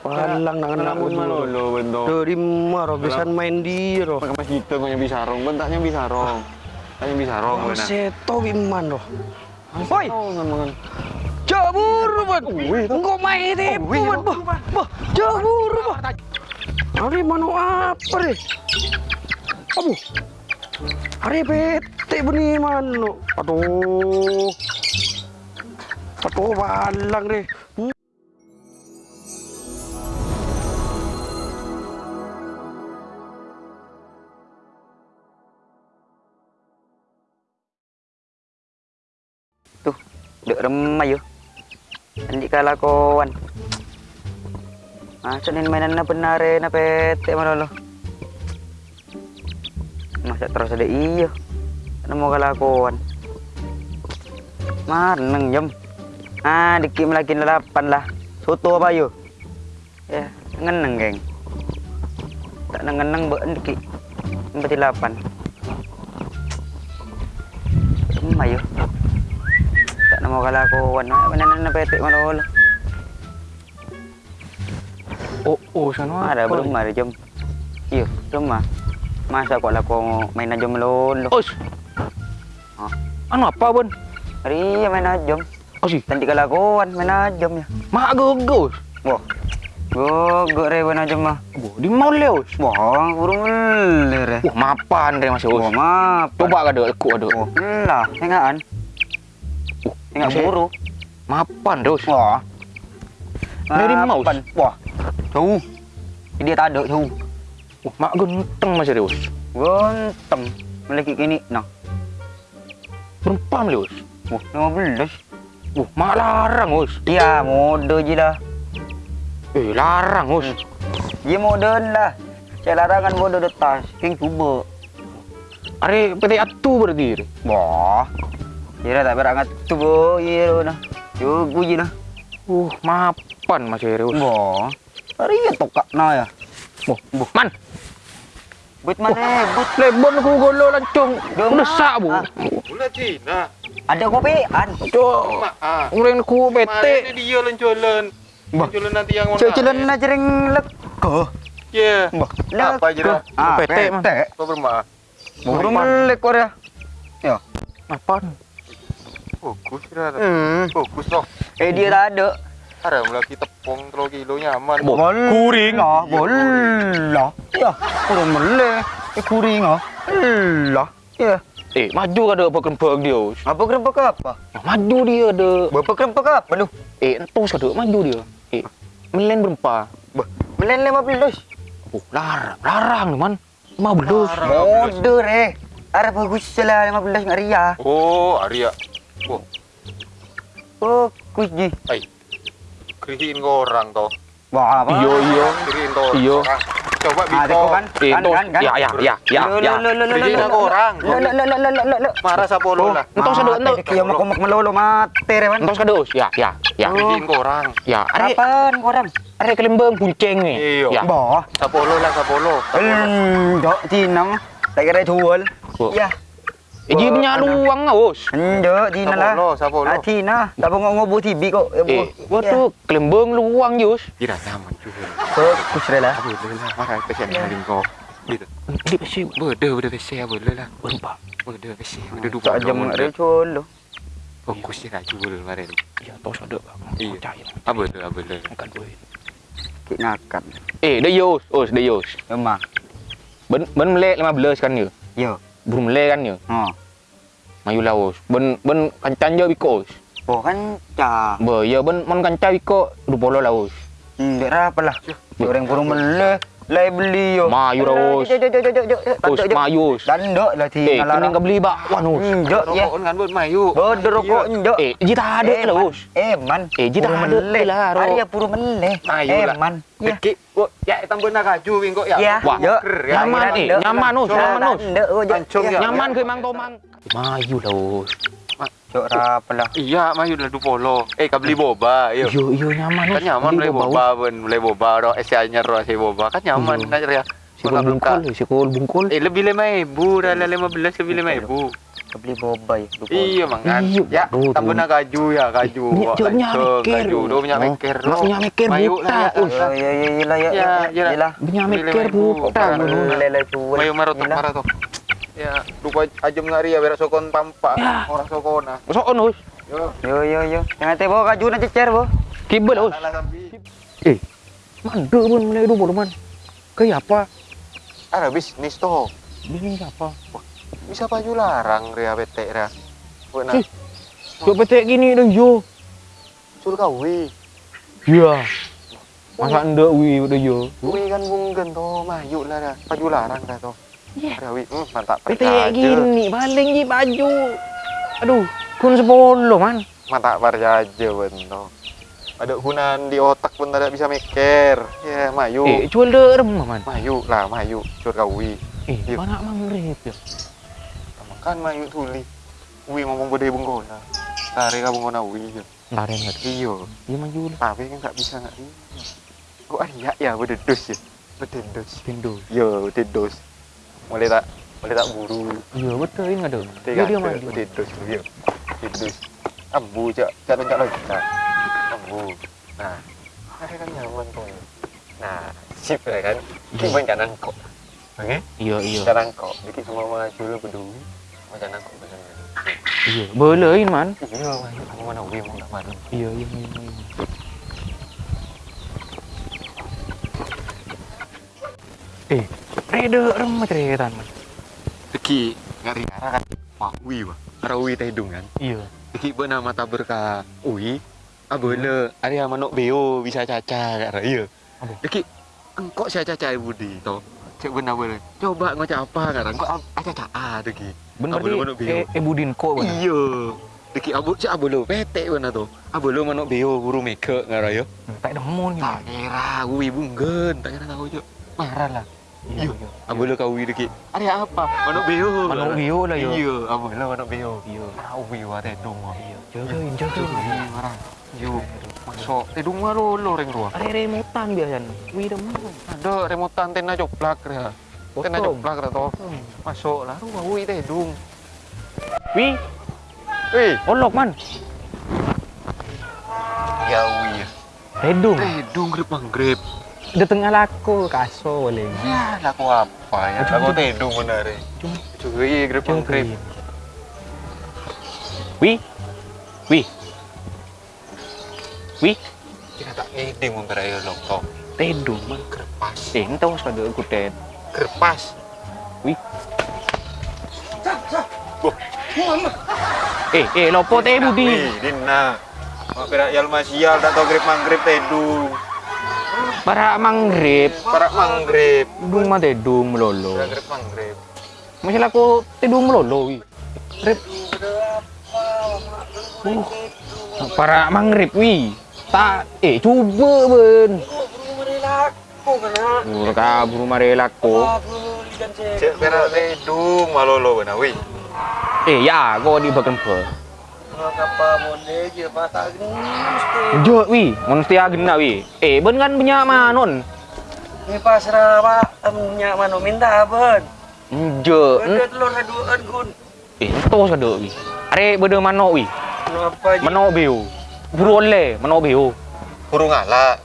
Palang nak kena Namun malolo bento. Dari maro bisan main di ro. Pakai mas gitu punya bisa rong, bentaknya bisa rong. Tanya bisa rong benar. Seto iman ro. Woi, Oh, jabur ban. Engko main tipu ban. Bah, bah, jabur bah. Hari mana apa deh? Abu. Hari bete beni mano. Aduh. Aduh, balang deh. Tuh, dek remai yo. Andi kala kawan. Ah, sanin mainan na benar na pete malolo. Masa terus ada iyo. Ano mo kala kawan. Maneng jam. Ah, dikim lagi delapan lah. Soto apa yo? Ya, ngeneng geng. Tak ngeneng be diki. Empat delapan. Remai yo. Tak nama kalakuan. Mana na petik malolo. Oh, oh, sana Ada belum ada jam. Iya, belum mah. Masa kok laku main aja melulu. Os. Ah. Anu apa, Bun? Hari main aja. Oh sih, Nanti kalakuan main aja ya. mak gogos. Wah. Gogok re main aja mah. Di mau leos. Wah, burung ler. Wah, mapan re masih Wah, os. maaf. Coba ka dek ku. Wah, lah, tengaan. Uh, Tengah masih- buru. Mapan dos. Wah. Dari mouse. Wah. Tuh. Dia tak ada tuh. Wah, mak genteng masih dos. Ganteng. Melaki kini nah. Berempat leos. Wah, 15. Wah, mak larang os. Ya, mode je lah. Eh, larang os. Dia modern lah. Saya larangan mode detas. King cuba. Are PT atu berarti. re. Wah. Dia tak berangat tu bo. Ya, nah. Cugu je lah. Uh, mapan masih dos. Wah. Hari ya tokak na ya. Wah, buh, man. But mana? But. Lebon ku golo lancung. Dong, Udah sak bu. ah. Pula Cina. Ada kopian. Cok. Mak ah. Uren ku PT. dia lencolen. Bah. Lencolen nanti yang mana? Cecelan na jering leko. Ya. Bah. Apa? Ah, PT, Man. PT. Apa bermak? Burung melek dia. Ya. Mapan. Fokus dah. Hmm. Fokus toh. Eh dia tak ada. Ada lagi tepung telur kilo nyaman. Bo, kuring. Ah, bola. Ya, kurang melek. Eh kuring ah. Lah. Ya. Eh, maju ka ada apa kerempek dia. Apa kerempek apa? Ah, Maju dia ada. Berapa kerempek apa lu? Eh, entos ka ada maju dia. Eh, melen berempat. Bah, melen 15. Oh, larang, larang ni man. 15. Mode eh. Ada bagus lah 15 nggak ria. Oh, Arya. Wah, Bagus ji. ai. Kerihin ke orang toh. Wah, apa? Iyo, iyo. Kerihin toh. Iyo. orang. Coba Ah, Biko. kan? Kan, entos. kan, kan. Ya, ya, ya, ya, Lo, ya. lo, lo, lo, lo, lo, ke orang. Lo, lo, lo, lo, lo, lo, lo. Marah siapa lo lah? Ada, entos. Kia mak mak melolo mate re man. Entos ka ada. us. Ya, ya, ya. Kerihin ke orang. Ya, are Apaan korang? are kelembang kunceng ni. Iyo. Boh. Sapolo lah, sapolo. Hmm, dok tinang. Tak kira jual. Oh. Ya. Eh, dia punya luang ah, us. Ndo tina lah. Sapolo, sapolo. Ah, tina. Tak mau ngobo tibi kok. Eh, waktu kelembang luang je, us. Kira nyaman juga. Bagus re lah. Boleh lah. Marah pesen yang kau. Gitu. Dia pasti Berde, berde pesen boleh lah. berempat. Berde pesen. Berde dua. Tak jam re jual. Fokus dia nak jual kemarin. Ya, entos ada. Iya. Tu, apa tu. Makan duit. Kik nakan. Eh, dia yos, us, dia yos. Memang. Ben ben melek 15 kan dia. Yo. Belum melek kan dia. Ha. Mayu laos. Ben ben kancan je bikos. Oh kan cah. Be, ya ben mon kancan biko du polo laos. Hmm, dek apa lah. Orang burung meleh. Lai beli yo. Mayu jok. Us mayus. Dan dok lah Eh, tina kening ka beli bak wan us. Hmm, jok ya. Rokok kan buat mayu. Bodoh rokok njok. Eh, jita ada lah us. Eh man. Eh, jita ada lah, Ro. Arya puru meleh. Mayu Eh lah. man. Ya. Deki, kok ya tambah nak kaju wing kok ya. Ya. Wah, ya. nyaman eh, nyaman us, nyaman us. Ya. Nyaman ke mang tomang. Mayu lah us. Jok apa lah. Iya, mayu dah du polo. Eh, kau beli boba, yo. Yo yo nyaman. Kan nyaman beli boba, ben beli boba, ro es anyar ro es boba. Kan nyaman Iya. nak ya. Sikul bungkul, sikul bungkul. Eh, lebih lima ibu, dah lima belas lebih lima ibu. Kita beli boba ya. Iya mangan. Iya, Ya, tambah tuh. nak gaju ya, gaju. Minyak Wak, jauh minyak langsung, mikir. Gaju, do minyak Oh, mikir. nak minyak mikir Mayu buta, ya, us. Ya ya ya ya ya. Ya, ya lah. Yalah. Minyak Beli mikir lima ribu. buta. Mayu marot Yalah. Ya, lupa aja ngari ya berak sokon pampak. Ya. Orang sokona. Masuk on, us. Yo. Yo yo yo. Jangan teh bawa kaju na cecer, Bo. Kibel, sampai. Eh, mande pun mulai dulu, man. Kayak apa? Ada bisnis tuh. Ini apa? Bisa baju larang ria bete ria. Buat Ih. Coba petek gini dong, yo. Sur kawi. Iya. Masa ndak wi udah yo. Wi kan bunggen tuh, mayu lah dah. Baju larang dah tuh. Iya. Ria wi, hmm, mantap. Petek gini, paling di baju. Aduh, kun sepuluh, man. Mantap percaya aja bento. Ada hunan di otak pun tidak bisa mikir. Ya, mayu. Eh, jual deh remah, man. Mayu lah, mayu. Sur kawi. Eh, Iya. mana mangrip ya? Kan mayu tuli. Wi ngomong bude bunggona. Tari ka bunggona wi. Laren nggak? Iya. Iya maju lah. Tapi kan nggak bisa nggak iya. Kok ada ya bededos ya? Bededos. Pindo. Yo, bededos. Mulai tak mulai tak buru. Iya betul ini ada. Tiga Iya dia maju. bededos yo. Bededos. Ambu cak, cak cak lagi. Nah, ambu. Nah, nah kan nyaman tuh. Nah, sip ya kan. Kita kanan kok. Oke? Iya iya. Kanan kok. Dikit semua maju lu peduli. Macam kanan kok macam. Iya. Boleh man. Iya, mayu. Kamu mana wi mau tak mana? Iya iya iya. iya. Eh, reda remah cerita man. Teki ngari kan. Wah, wi wah. Arah wi teh hidung kan. Iya. Teki beuna mata berkah. Ui. Abele, ari manuk beo bisa caca kara iya. Teki engkau saya caca budi to. Cek benar benar. Coba ngocak apa kara? Aca caca teki. Bener beo. eh, eh budin bener. Iya. Teki abu cek abele pete benar to. Abele manuk beo buru meke ngara ya. Tak demo nih. Tak kira wi bunggen, tak kira tahu cek. Marah lah. Iya. Abele kau wi teki. Ari apa? Manuk beo. Manuk beo lah yo. Iya, abele manuk beo. Iya. Tahu wi wa teh dong. Iya. Jagain jagain. marah. Yo, masuk. Eh, dung lo lo reng ruah. Are remotan biasanya. Wih demo. Ada remotan tena joplak ya. Tena Potong. joplak ra to. Masuk lah ruah wi teh dung. Wih, Eh, olok man. ya wi. Redung. Eh, dung grip manggrip. Di tengah laku kaso boleh. Ya, laku apa ya? Laku teh dung benar. Cuma Cuy, grip manggrip. Wih, wih, wih. Kita tak ngiding mun kira lontong. Redung man. Kerpas. Entah usah ada kudet. Kerpas. Wih. Eh, eh, lopo teh budi. Dina. Mak kira yal masial tak tau grip manggrip teh dung. Para manggrip, Parak manggrip. dung mah tedung melolo. Ya grip manggrip. Masih laku tedung melolo wi. Rip. Uh. Para manggrip wi. Tak eh coba ben. Buru kabur marelak ko. Cek kira teh dung malolo benar wih. Eh ya, kau di bagian. Jo wi, mesti agena wi. Eh, ben kan punya manon. Ini pasrah pak, emnya mano minta ben. Jo, Ada telur aduan gun. eh to sado wi. Are bede mano wi. Kenapa Mano beo. Buru oleh, mano beo. Burung ala.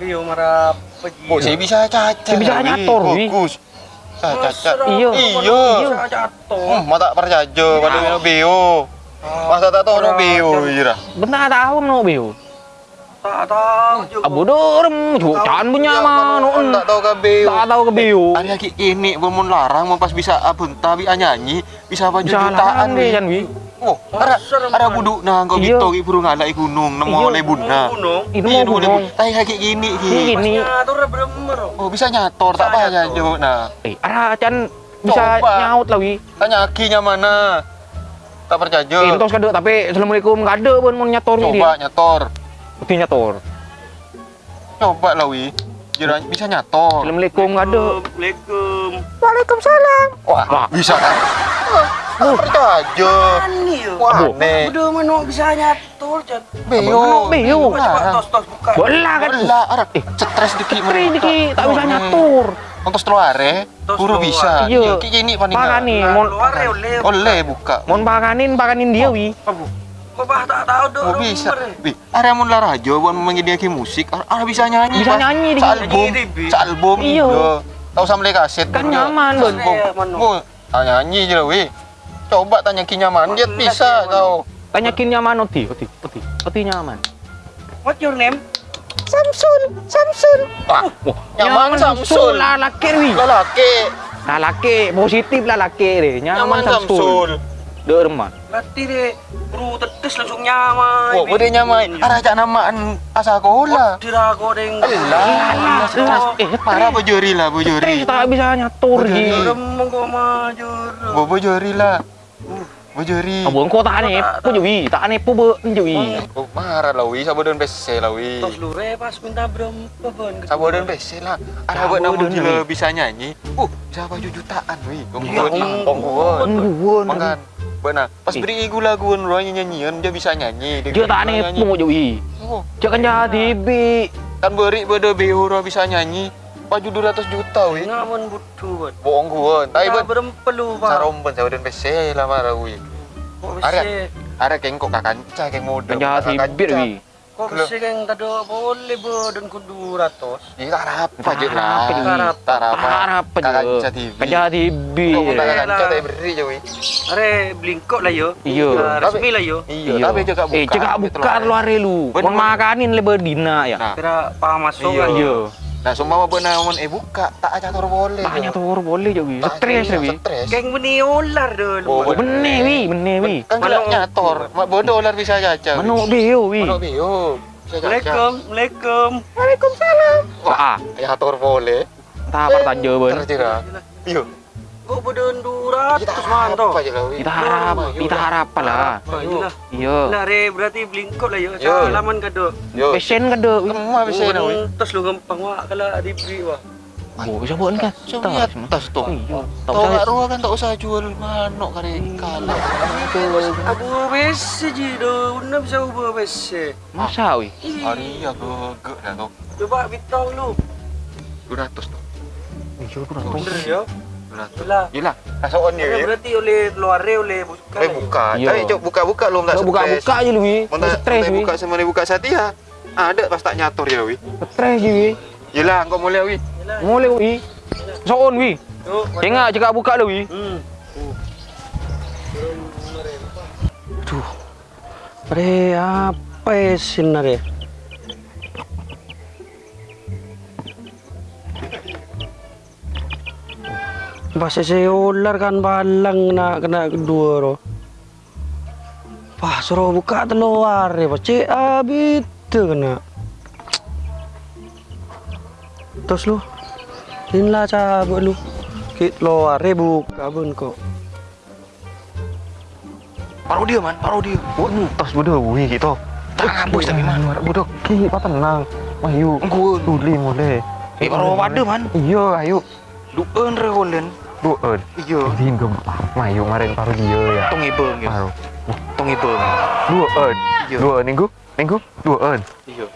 Bio marah peji. Oh, saya bisa caca. Saya bisa nyator, wi. Bagus. Caca. Iya. Iya. Jatuh. Hmm, mata percaya pada minum bio. Masa tak tahu no bio, ira. Benar tahu beo. Tak tahu juga. Abu dorem, jutaan punya manon. Tak tahu ke bio. Tak tahu ke beo. Ada lagi ini belum larang, mau pas bisa abun tapi nyanyi bisa Bisa jutaan wi. kan wi. Oh, ada ada buduk nah kau Iya. gitu ki burung ala gunung nemu Iya. oleh bunda. Gunung. Ini mau gunung. Tapi kayak gini Ini ki. gini. Oh, bisa nyator tak nyator. jo. Nah, Eh, arah can bisa nyaut lah wi. tanya akinya mana? Tak percaya. Entos kado tapi assalamualaikum kado pun mau nyator wi dia. Coba nyator. Mesti nyator. Coba lah wi. Jira bisa nyator. Assalamualaikum kado. Assalamualaikum. Waalaikumsalam. Wah, Wah. bisa kan? Tak percaya. Wah, aneh. Udah mano bisa nyatur jan. Beo. Beo. Coba. Bola kan. Arah. Eh, stres dikit Keren dikit, tak bisa nyatur. Untuk Tos buru bisa. Iya. Ki kini paling Pakani, mon oleh. Oleh buka. mon pakanin pakanin dia wi. Kok bah tak tahu dong. Oh bisa. Wih, ada mun lah rajo buat menyediakan musik, ada bisa nyanyi. Bisa nyanyi di- di- sealbum. Iya. Tahu sama beli kaset. Kan nyaman. Iya, Manu. Oh, ah, nyanyi aja wih. Coba tanya ki nyaman, dia bisa Manu. kau. Tanyakin nyaman oti, oti, oti, oti nyaman. What your name? Samsul, Samsul. Wah, nyaman Samsul. lah laki wi. Lelaki, Lah laki, positif lah laki deh. Nyaman, nyaman. Samsul. Derman. Berarti deh, bro tetes langsung nyaman. Oh, boleh nyaman. Ada cak namaan asa sekolah. Tidak kau deng. Alah, Lah, eh, Parah bojori lah, bojori. Stres tak bisa nyatur Bojori. maju. Bo bojori lah. Bojori. Abang kau tak aneh, pu jewi, tak aneh pu be jewi. Oh, marah lah, wi. Sabodon PC lah, wi. Tos lu pas minta berapa bon? Sabodon PC lah. Ada buat namun gila bisa nyanyi. Uh, bisa baju jutaan, wi. Tongguan, Om. tongguan. Tungguan. Makan. Benar. Pas beri igu laguan orang nyanyian dia bisa nyanyi. Dia tak aneh. Oh, Jangan jadi bi. kan beri BO orang bisa nyanyi. Baju 200 juta, wi. Ngamun butuh bon. Bohong gua. Tapi Tak ben berempelu pak. saromben sabodon PC lah marah, wi. Kok Ada. Ada kengkok kakanca, keng model. Jangan jadi bit wi. Kok bisa kan tadi boleh bodon ku 200? Iya, tak apa aja lah. apa. Harap aja. Kakanca TV. Kan bi. Kok Iya. kakanca tak beri je. Are blingkok lah yo. Iya. Ah, Resmi lah yo. Iya, tapi juga buka. Eh, cakap buka luar lu. Kon makanin berdina ya. Nah, Kira paham masuk Iya. kan? Iya. Nah semua benar mon eh buka, tak aja tor boleh. Tanya tuh boleh je wi. Tak Stres wi. Geng beni ular dulu. Oh. Bener wi, bener wi. Kan nyator, mak bodoh dolar bisa caca. Manuk dia wi. Manuk bio. Caca. Waalaikum, Waalaikumsalam. Wah, ah, Ya tor boleh. tak apa saja ben. Terjera. Iyo. Kok bodon 200 man to? Apa aja lah, wi. Kita harap, kita harap lah. Ayo lah. Iya. Nah, re berarti blingkok lah yo. Salaman kado. Pesen kan wi. Terus lu gampang kalau diberi wah. Oh, bisa buat kan? Cuma di atas tuh. Iya. Tak usah. ruang kan tak usah jual manok kare kalah. Abu besi ji do, una bisa ubah besi. Masa wi? Hari aku gek dah tuh. Coba bitau lu. 200 tuh. Iya, kurang Bener yo. 200. Lah. Yelah, dia. Ya. berarti oleh luar oleh buka. Eh buka. Iya. Tapi cok buka-buka lu tak buka-buka aja lu wi. Mau tak buka sama dia buka Satya. Ada pas tak nyator ya wi. Stres je wi. Yelah, kau mulai wi. Mulai wi. Soon wi. Tengok cakap buka lu wi. Hmm. Re, apa ya Bahasa saya ular kan balang nak kena kedua ro. Wah, suruh buka telur ya, pasti abis tu kena. Terus lu, inilah cabut lu. Kit luar buka pun kok. Paruh dia man, paruh dia. Oh, tas bodoh wi gitu. Tak bos tapi man. Bodoh. Ki, apa tenang. Ayo. Gua Duli boleh. Eh, paruh pada man. Iya, ayo. Dueun re holen. Dueun. Iya. Izin gempa. Mayu kemarin paru dia ya. Tong ibeng ya. Paru. Tong ibeng. Dueun. Iya. Dueun minggu. Minggu. Dueun. Iya.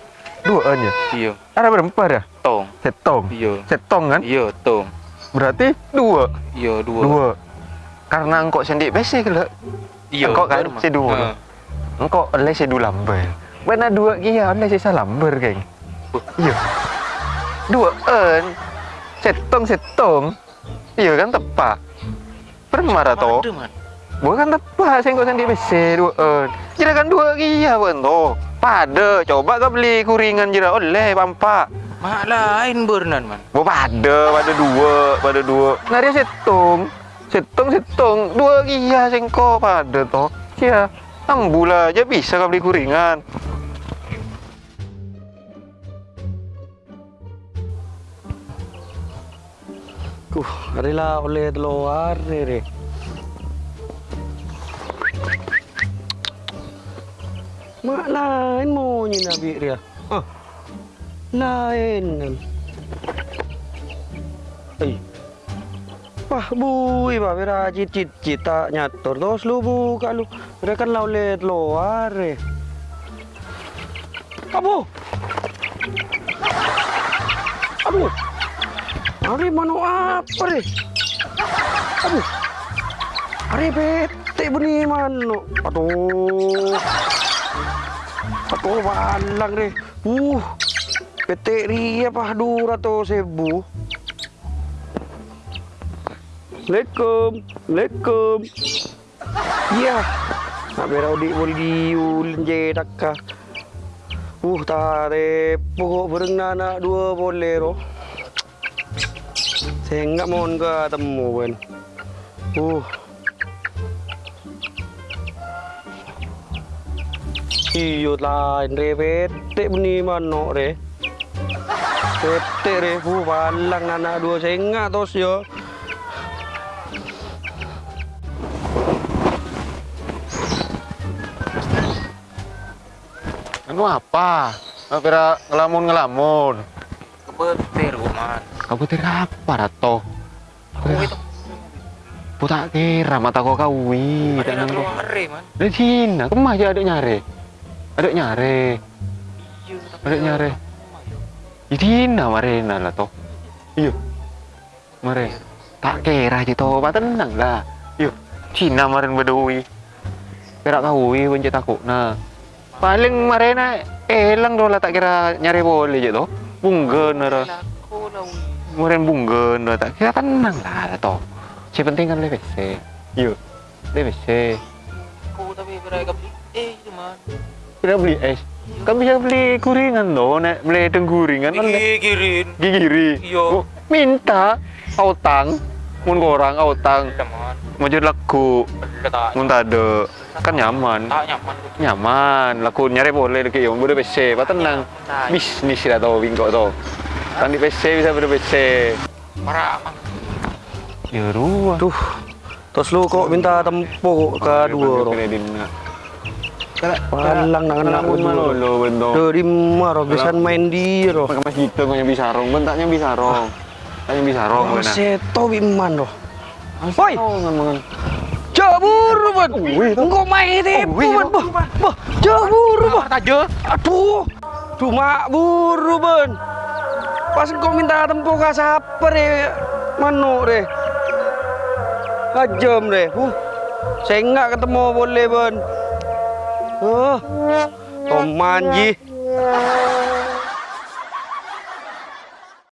Dueun ya. Iya. Ada berempat ya? Tong. Setong. Iya. Setong kan? Iya, tong. Berarti dua. Iya, dua. Dua. Karena engkau sendiri besi ke Iya. Engkau kan si dua. Engkau oleh si dua lamber. Mana dua kia oleh si salamber geng. Iya. Dua en. Setong setong. Iya kan tepat. Permara toh. Bukan tepat, saya nggak sendiri besi dua en. Jira kan dua kia pun toh. Pada, coba kau beli kuringan jira oleh pampak. Mak lain bernan man. Gua pada, pada dua, pada dua. Dia setong, setong, setong, dua kia sengko pada toh. Kia, ambula aja bisa kau beli kuringan. Kuh, adalah oleh telur re. Mak lain maunya nabi dia. Ah. Lain. Ai. Wah, bui ba bera cit cit cita nyator terus lu buka lu. Dia kan lau let luar Are mano apa re? Aduh. Are bete benih mano. Aduh. Aduh balang re. Uh. Bete ria pah dura sebu. Assalamualaikum. Assalamualaikum. Iya. Nak berau di je. Uh, tare pokok berenang anak dua bolero. Saya enggak mau ke temu kan. Uh. Iyo lain re bete beni mano re. Bete re fu balang anak dua saya enggak tos yo. Anu apa? Nggak kira ngelamun-ngelamun. Kebetir man. Kau betir apa rato? Putak kira mata kau kawi. Tak nang kau. ngeri man. Dari Cina, kemah aja ada nyare. Ada nyare. Ada nyare. Di Cina marena lah toh. Iya. Mare. Tak kira aja toh, pak tenang lah. Iya. Cina maren bedui. Kira kawi pencet aku. Nah. Paling marena elang doh lah tak kira nyari boleh je toh. Bunggen ora. Maren bunggen ora tak kira tenang lah toh. Si penting kan WC. Iya. WC. Aku tapi mereka beli eh cuman. Kita beli es. Kan bisa beli kuringan loh, nek beli tengguringan kan Gigirin. gigiri. Iya. Oh, minta autang, mun korang autang, mau jadi laku, mun tade kan nyaman, tak nyaman. nyaman. Laku nyari boleh lagi, yang boleh PC, pak tenang. Bisnis lah tau, bingkok tau. Kan di PC bisa ber PC. Marah. Ya ruah. Tuh. Tos lu kok minta tempo ke dua ro. Balang nang anak pun dua. malolo bento. Dari maro bisa main di ro. Pakai mas gitu punya bisa rong, bentaknya bisa rong. Tanya bisa rong, Oh, seto biman ro. Woi, jabur tuh. Engkau main ban. Bah, bah, jabur bah. Tajo. Aduh, cuma buru ban. Pas engkau minta tempo ke siapa re? Mano re? Kajam re. Huh. Saya enggak ketemu boleh ban. Oh, Tom manji.